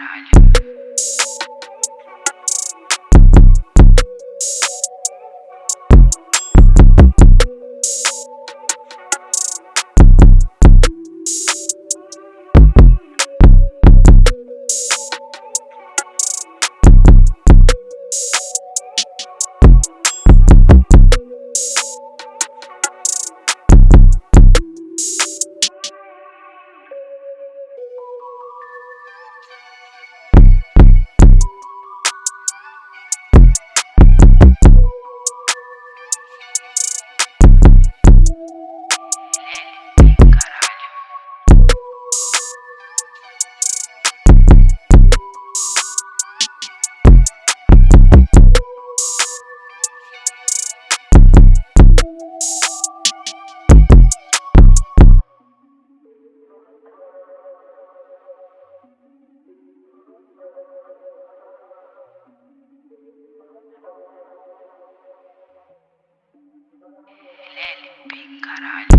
extraño. Caralho.